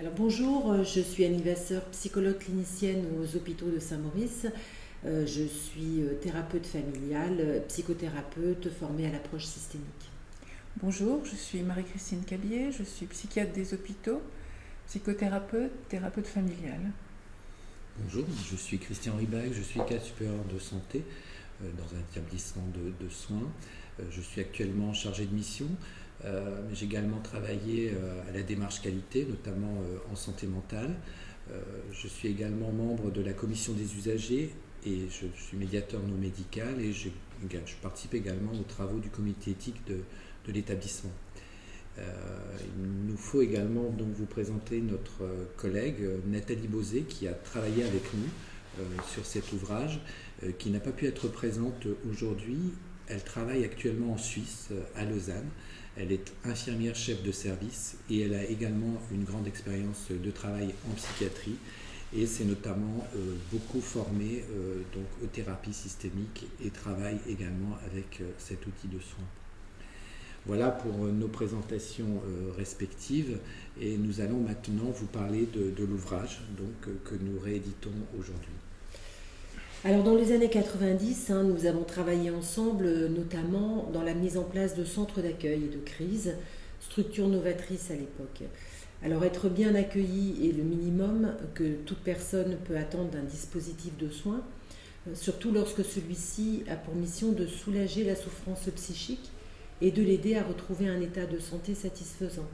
Alors bonjour, euh, je suis Annie Vasseur, psychologue clinicienne aux hôpitaux de Saint-Maurice. Euh, je suis euh, thérapeute familiale, psychothérapeute formée à l'approche systémique. Bonjour, je suis Marie-Christine Cabier, je suis psychiatre des hôpitaux, psychothérapeute, thérapeute familiale. Bonjour, je suis Christian Ribac, je suis cadre supérieur de santé dans un établissement de, de soins. Je suis actuellement chargé de mission euh, j'ai également travaillé euh, à la démarche qualité, notamment euh, en santé mentale. je suis également membre de la commission des usagers et je suis médiateur non médical et je, participe également aux travaux du comité éthique de, l'établissement. il nous faut également donc vous présenter notre collègue Nathalie Bosé qui a travaillé avec nous sur cet ouvrage, qui n'a pas pu être présente aujourd'hui. Elle travaille actuellement en Suisse, à Lausanne. Elle est infirmière chef de service et elle a également une grande expérience de travail en psychiatrie et s'est notamment euh, beaucoup formée euh, donc, aux thérapies systémiques et travaille également avec euh, cet outil de soins. Voilà pour nos présentations respectives et nous allons maintenant vous parler de l'ouvrage que nous rééditons aujourd'hui. Alors dans les années 90, hein, nous avons travaillé ensemble, euh, notamment dans la mise en place de centres d'accueil et de crise, structure novatrice à l'époque. Alors être bien accueilli est le minimum que toute personne peut attendre d'un dispositif de soins, euh, surtout lorsque celui-ci a pour mission de soulager la souffrance psychique et de l'aider à retrouver un état de santé satisfaisant.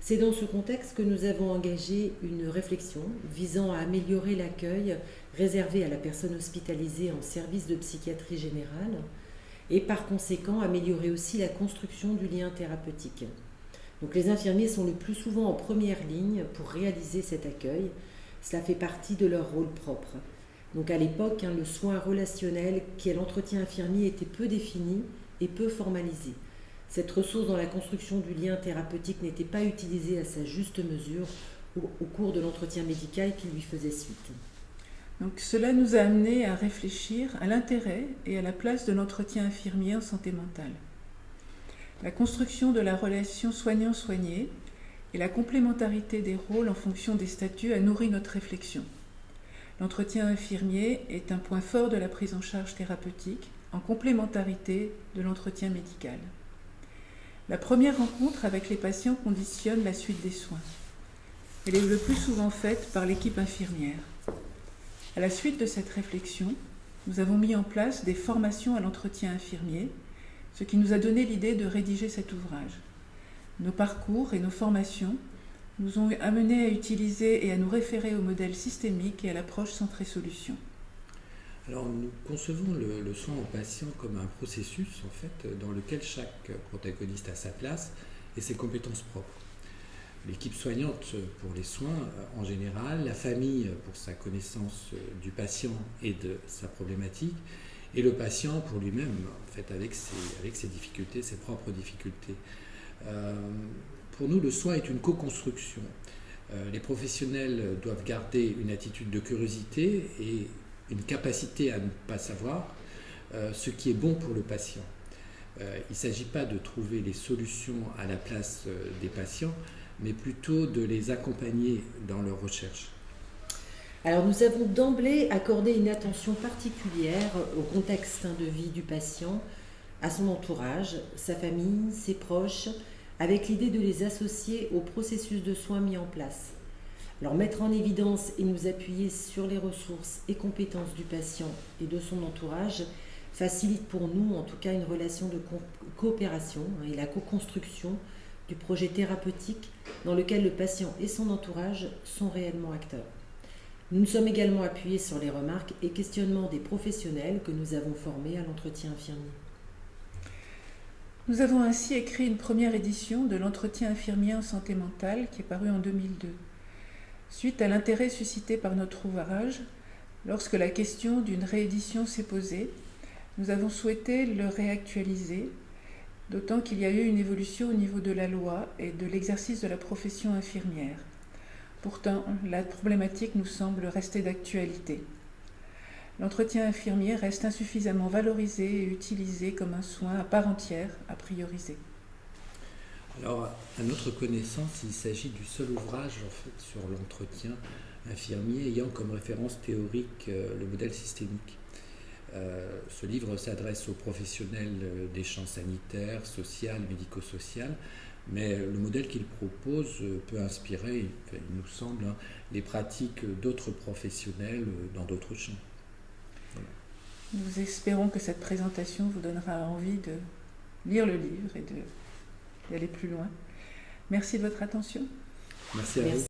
C'est dans ce contexte que nous avons engagé une réflexion visant à améliorer l'accueil réservé à la personne hospitalisée en service de psychiatrie générale et par conséquent améliorer aussi la construction du lien thérapeutique. Donc les infirmiers sont le plus souvent en première ligne pour réaliser cet accueil. Cela fait partie de leur rôle propre. Donc à l'époque, hein, le soin relationnel qui est l'entretien infirmier était peu défini et peu formalisé. Cette ressource dans la construction du lien thérapeutique n'était pas utilisée à sa juste mesure au, cours de l'entretien médical qui lui faisait suite. Donc cela nous a amené à réfléchir à l'intérêt et à la place de l'entretien infirmier en santé mentale. La construction de la relation soignant-soigné et la complémentarité des rôles en fonction des statuts a nourri notre réflexion. L'entretien infirmier est un point fort de la prise en charge thérapeutique en complémentarité de l'entretien médical. La première rencontre avec les patients conditionne la suite des soins. Elle est le plus souvent faite par l'équipe infirmière. À la suite de cette réflexion, nous avons mis en place des formations à l'entretien infirmier, ce qui nous a donné l'idée de rédiger cet ouvrage. Nos parcours et nos formations nous ont amenés à utiliser et à nous référer au modèle systémique et à l'approche centrée solution. Alors nous concevons le, soin au patient comme un processus en fait dans lequel chaque protagoniste a sa place et ses compétences propres. L'équipe soignante pour les soins en général, la famille pour sa connaissance du patient et de sa problématique, et le patient pour lui-même, en fait, avec ses, avec ses difficultés, ses propres difficultés. Euh, pour nous, le soin est une co-construction. Euh, les professionnels doivent garder une attitude de curiosité et une capacité à ne pas savoir euh, ce qui est bon pour le patient. Euh, il ne s'agit pas de trouver les solutions à la place euh, des patients, mais plutôt de les accompagner dans leur recherche. Alors nous avons d'emblée accordé une attention particulière au contexte hein, de vie du patient, à son entourage, sa famille, ses proches, avec l'idée de les associer au processus de soins mis en place. Alors mettre en évidence et nous appuyer sur les ressources et compétences du patient et de son entourage facilite pour nous en tout cas une relation de coopération hein, et la co-construction du projet thérapeutique dans lequel le patient et son entourage sont réellement acteurs. Nous nous sommes également appuyés sur les remarques et questionnements des professionnels que nous avons formés à l'entretien infirmier. Nous avons ainsi écrit une première édition de l'entretien infirmier en santé mentale qui est paru en 2002. Suite à l'intérêt suscité par notre ouvrage, lorsque la question d'une réédition s'est posée, nous avons souhaité le réactualiser, d'autant qu'il y a eu une évolution au niveau de la loi et de l'exercice de la profession infirmière. Pourtant, la problématique nous semble rester d'actualité. L'entretien infirmier reste insuffisamment valorisé et utilisé comme un soin à part entière à prioriser. Alors, à notre connaissance, il s'agit du seul ouvrage en fait, sur l'entretien infirmier ayant comme référence théorique euh, le modèle systémique. Euh, ce livre s'adresse aux professionnels euh, des champs sanitaires, social, médico-social, mais le modèle qu'il propose peut inspirer, il nous semble, hein, les pratiques d'autres professionnels dans d'autres champs. Nous espérons que cette présentation vous donnera envie de lire le livre et d'aller plus loin. Merci de votre attention. Merci à vous.